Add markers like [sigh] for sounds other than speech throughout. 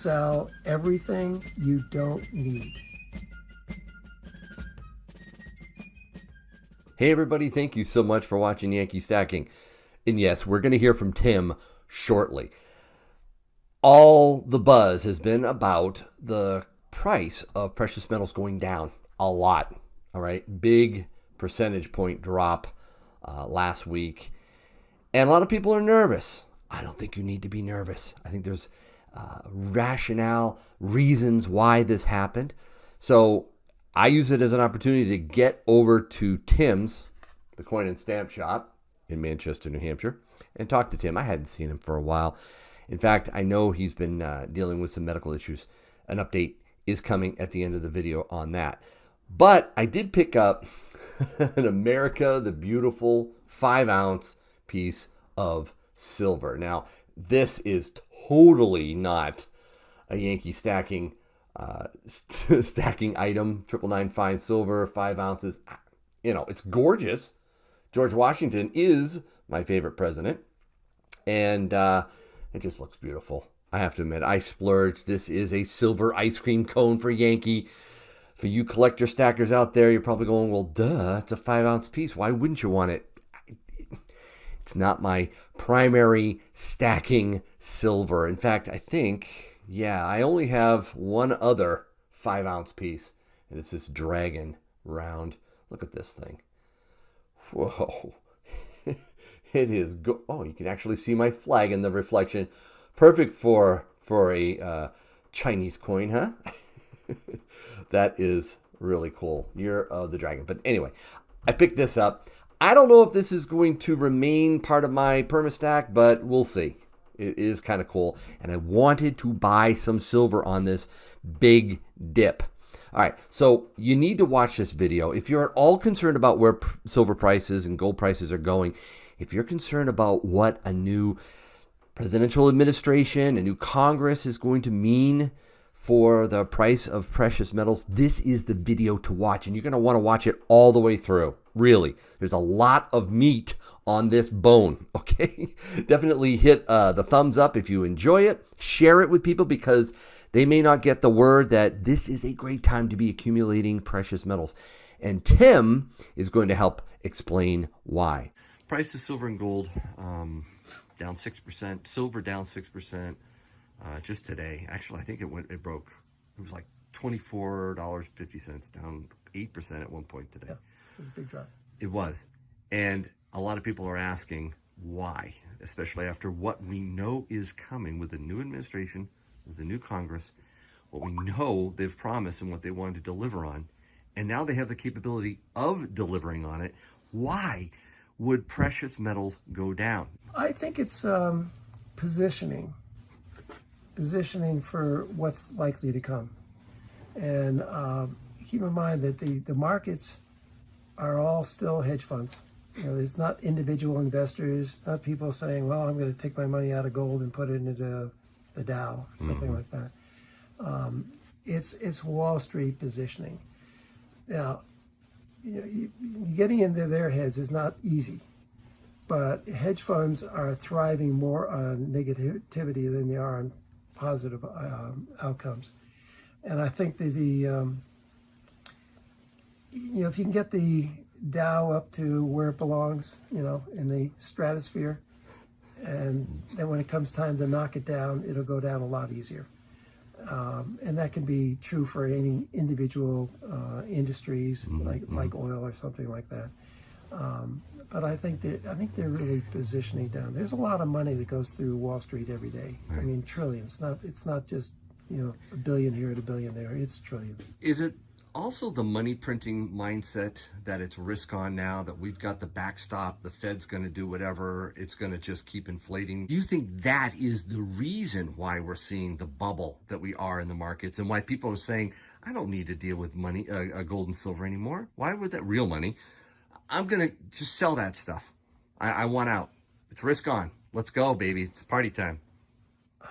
sell everything you don't need. Hey, everybody, thank you so much for watching Yankee Stacking. And yes, we're going to hear from Tim shortly. All the buzz has been about the price of precious metals going down a lot. All right, big percentage point drop uh, last week. And a lot of people are nervous. I don't think you need to be nervous. I think there's uh, rationale, reasons why this happened. So I use it as an opportunity to get over to Tim's, the coin and stamp shop in Manchester, New Hampshire, and talk to Tim. I hadn't seen him for a while. In fact, I know he's been uh, dealing with some medical issues. An update is coming at the end of the video on that. But I did pick up [laughs] an America the Beautiful five ounce piece of silver. Now, this is totally not a Yankee stacking uh, st [laughs] stacking item. Triple nine fine silver, five ounces. You know, it's gorgeous. George Washington is my favorite president, and uh, it just looks beautiful. I have to admit, I splurged. This is a silver ice cream cone for Yankee. For you collector stackers out there, you're probably going, well, duh, it's a five ounce piece. Why wouldn't you want it? It's not my primary stacking silver. In fact, I think, yeah, I only have one other five ounce piece, and it's this dragon round. Look at this thing. Whoa. [laughs] it is go oh you can actually see my flag in the reflection perfect for for a uh, chinese coin huh [laughs] that is really cool you're uh, the dragon but anyway i picked this up i don't know if this is going to remain part of my permastack but we'll see it is kind of cool and i wanted to buy some silver on this big dip all right, so you need to watch this video. If you're at all concerned about where silver prices and gold prices are going, if you're concerned about what a new presidential administration, a new Congress is going to mean for the price of precious metals, this is the video to watch. And you're going to want to watch it all the way through. Really, there's a lot of meat on this bone. [laughs] Okay, definitely hit uh, the thumbs up if you enjoy it. Share it with people because they may not get the word that this is a great time to be accumulating precious metals. And Tim is going to help explain why. Price of silver and gold um, down 6%, silver down 6% uh, just today. Actually, I think it went, it broke, it was like $24.50, down 8% at one point today. Yeah, was a big drop. It was. And a lot of people are asking why, especially after what we know is coming with the new administration, with the new Congress, what we know they've promised and what they wanted to deliver on, and now they have the capability of delivering on it. Why would precious metals go down? I think it's um, positioning, positioning for what's likely to come. And um, keep in mind that the, the markets are all still hedge funds. You know, it's not individual investors, not people saying, well, I'm going to take my money out of gold and put it into the Dow, something mm -hmm. like that. Um, it's it's Wall Street positioning. Now, you know, you, getting into their heads is not easy, but hedge funds are thriving more on negativity than they are on positive um, outcomes. And I think that the, um, you know, if you can get the Dow up to where it belongs, you know, in the stratosphere, and then when it comes time to knock it down, it'll go down a lot easier. Um, and that can be true for any individual uh, industries mm -hmm. like mm-hmm. like oil or something like that. Um, but I think that I think they're really positioning down. There's a lot of money that goes through Wall Street every day. Right. I mean, trillions. Not it's not just you know a billion here and a billion there. It's trillions. Is it also the money printing mindset that it's risk on now, that we've got the backstop, the Fed's going to do whatever, it's going to just keep inflating. Do you think that is the reason why we're seeing the bubble that we are in the markets and why people are saying, I don't need to deal with money, uh, uh, gold and silver anymore. Why would that real money? I'm going to just sell that stuff. I, I want out. It's risk on. Let's go, baby. It's party time.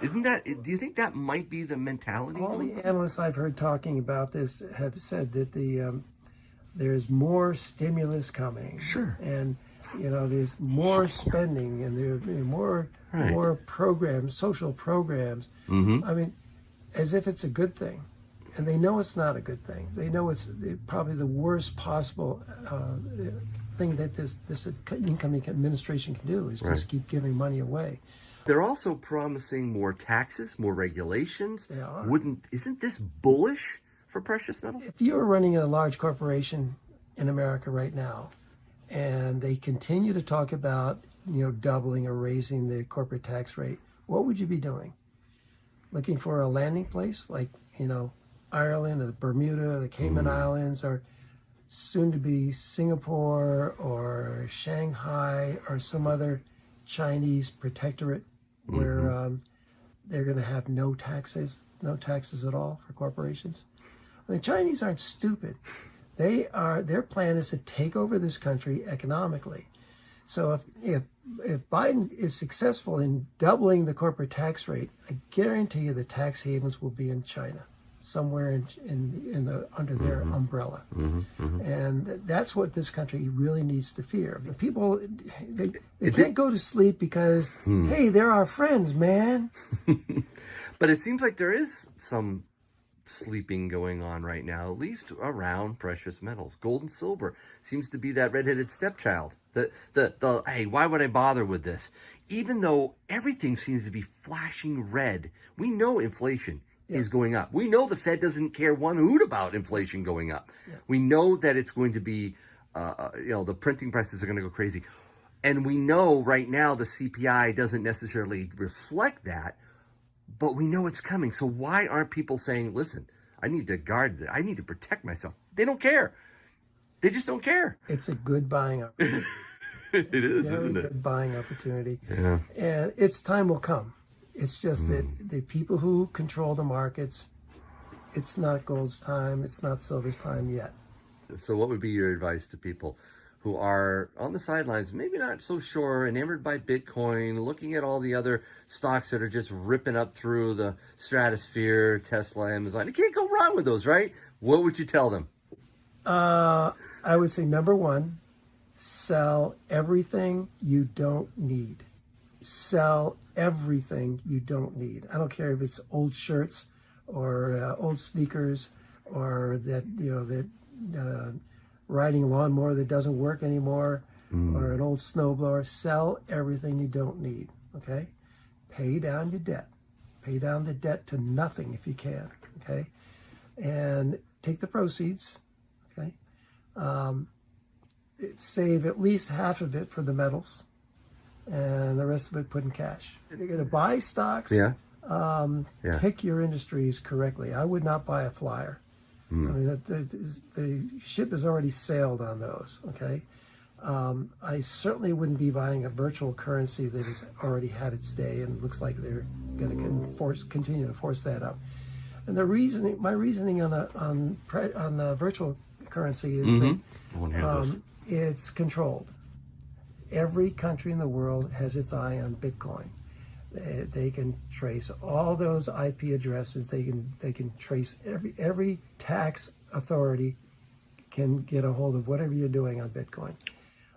Isn't that, do you think that might be the mentality? All the analysts I've heard talking about this have said that the um, there's more stimulus coming. Sure. And, you know, there's more spending and there are more, right. more programs, social programs. Mm -hmm. I mean, as if it's a good thing. And they know it's not a good thing. They know it's probably the worst possible uh, thing that this, this incoming administration can do is Right. just keep giving money away. They're also promising more taxes, more regulations. They are. Wouldn't isn't this bullish for precious metals? If you were running a large corporation in America right now, and they continue to talk about you know doubling or raising the corporate tax rate, what would you be doing? Looking for a landing place like you know Ireland or the Bermuda, the Cayman hmm. Islands, or soon to be Singapore or Shanghai or some other Chinese protectorate where um, they're going to have no taxes, no taxes at all for corporations. The Chinese aren't stupid. They are. Their plan is to take over this country economically. So if if if Biden is successful in doubling the corporate tax rate, I guarantee you the tax havens will be in China, somewhere in in, in the under their mm-hmm. umbrella, mm-hmm. Mm-hmm. and that's what this country really needs to fear. People they, they can't go to sleep because hmm. hey, they're our friends, man. [laughs] But it seems like there is some sleeping going on right now, at least around precious metals. Gold and silver seems to be that redheaded stepchild. The the the hey, why would I bother with this? Even though everything seems to be flashing red, we know inflation is going up. We know the Fed doesn't care one hoot about inflation going up. We know that it's going to be, uh, uh, you know, the printing presses are going to go crazy. And we know right now the CPI doesn't necessarily reflect that, but we know it's coming. So why aren't people saying, listen, I need to guard, I need to protect myself? They don't care. They just don't care. It's a good buying opportunity. [laughs] it is, very isn't it? good buying opportunity. Yeah. And its time will come. It's just Hmm. that the people who control the markets, it's not gold's time, it's not silver's time yet. So what would be your advice to people who are on the sidelines, maybe not so sure, enamored by Bitcoin, looking at all the other stocks that are just ripping up through the stratosphere, Tesla, Amazon? You can't go wrong with those, right? What would you tell them? Uh, I would say number one, sell everything you don't need. Sell everything you don't need. I don't care if it's old shirts or uh, old sneakers or that you know that uh, riding lawnmower that doesn't work anymore or an old snowblower. Sell everything you don't need. Okay, pay down your debt. Pay down the debt to nothing if you can. Okay, and take the proceeds. Okay, um, save at least half of it for the metals, and the rest of it put in cash. If you're going to buy stocks, Yeah. um, Yeah. pick your industries correctly. I would not buy a flyer. I mean, the, the, the ship has already sailed on those. Okay, um, I certainly wouldn't be buying a virtual currency that has already had its day and looks like they're going to force continue to force that up. And the reasoning, my reasoning on a, on on the virtual currency is that to hear this. um, it's controlled. Every country in the world has its eye on Bitcoin. They, they can trace all those IP addresses. They can they can trace every every tax authority can get a hold of whatever you're doing on Bitcoin,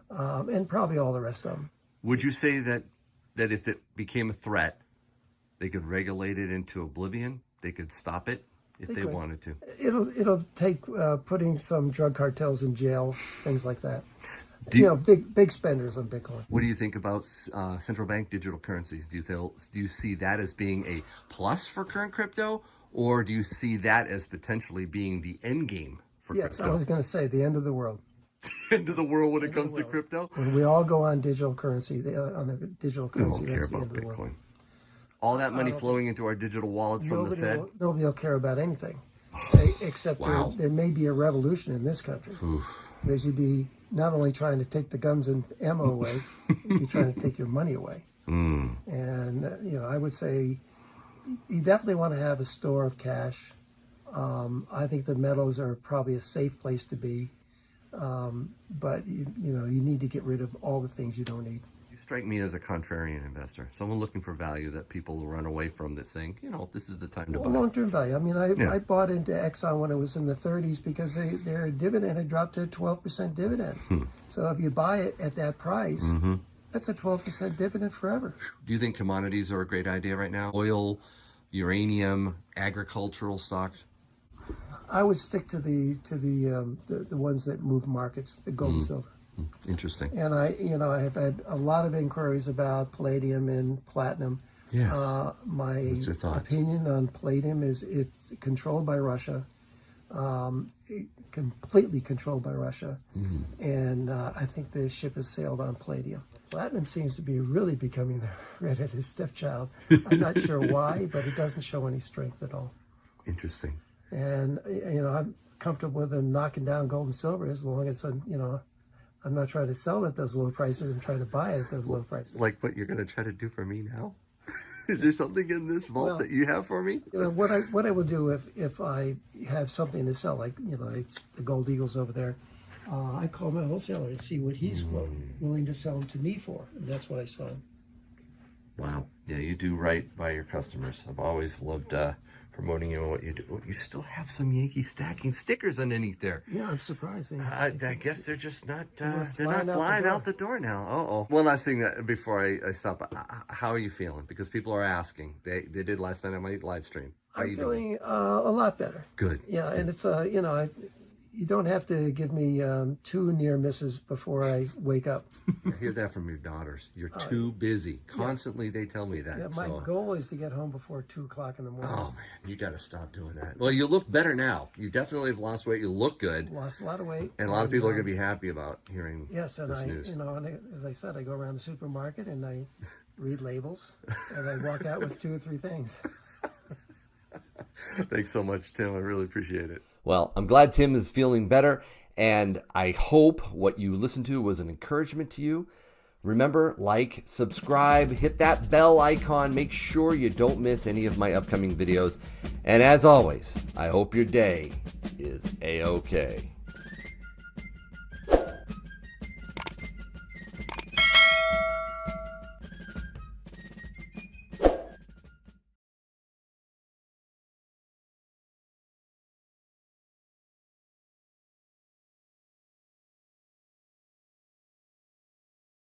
um, and probably all the rest of them. Would you say that that if it became a threat, they could regulate it into oblivion? They could stop it if they, could. wanted to. It'll it'll take uh, putting some drug cartels in jail, things like that. Do you you- know, big big spenders on Bitcoin. What do you think about uh, central bank digital currencies? Do you feel, do you see that as being a plus for current crypto, or do you see that as potentially being the end game for Yes, I was going to say the end of the world. [laughs] End of the world when it comes to crypto. When we all go on digital currency, the- on a digital currency, that's the about end of the world. Bitcoin. All that money flowing into our digital wallets from the Fed. will, nobody will care about anything, [sighs] except Wow. there, there may be a revolution in this country. Because you'd be not only trying to take the guns and ammo away, you're [laughs] trying to take your money away. Mm. And, uh, you know, I would say you definitely want to have a store of cash. Um, I think the metals are probably a safe place to be. Um, but, you, you know, you need to get rid of all the things you don't need. You strike me as a contrarian investor, someone looking for value that people will run away from. That saying, you know, this is the time to Well, buy. long-term value. I mean, I, Yeah. I bought into Exxon when it was in the 30s because they, their dividend had dropped to a 12% dividend. Hmm. So if you buy it at that price, Mm-hmm. that's a 12% dividend forever. Do you think commodities are a great idea right now? Oil, uranium, agricultural stocks? I would stick to the to the um, the, the ones that move markets, the gold and silver. Interesting. And I, you know, I have had a lot of inquiries about palladium and platinum. Yes. Uh, my opinion on palladium is it's controlled by Russia, um, completely controlled by Russia, Mm-hmm. and uh, I think the ship has sailed on palladium. Platinum seems to be really becoming the [laughs] redheaded stepchild. I'm not [laughs] sure why, but it doesn't show any strength at all. Interesting. And you know, I'm comfortable with them knocking down gold and silver as long as I'm, you know, I'm not trying to sell it at those low prices. I'm trying to buy it at those low prices. Like what you're going to try to do for me now? [laughs] Is there something in this vault Well- that you have for me? You know what I what I will do if if I have something to sell, like you know it's the gold eagles over there, uh, I call my wholesaler and see what he's wi- willing to sell them to me for, and that's what I sell him. Wow. Yeah, you do right by your customers. I've always loved uh, promoting you and what you do. You still have some Yankee stacking stickers underneath there. Yeah, I'm surprised. I, I guess they're just not. Uh, were they're not flying out the flying door. out the door now. Uh oh. One last thing that before I, I stop. uh, How are you feeling? Because people are asking. They they did last night on my live stream. How I'm you doing? feeling uh, a lot better. Good. Yeah, and it's uh, you know, I, you don't have to give me um, two near misses before I wake up. I hear that from your daughters. You're too busy. Constantly they tell me that. Uh, Yeah, my so. goal is to get home before two o'clock in the morning. Oh man, you got to stop doing that. Well, you look better now. You definitely have lost weight. You look good, Lost a lot of weight, and a lot of people are um, going to be happy about hearing Yes, and I, news. you know, and I, as I said, I go around the supermarket and I read labels, and I walk out with two or three things. [laughs] Thanks so much, Tim. I really appreciate it. Well, I'm glad Tim is feeling better, and I hope what you listened to was an encouragement to you. Remember, like, subscribe, hit that bell icon, make sure you don't miss any of my upcoming videos. And as always, I hope your day is A OK.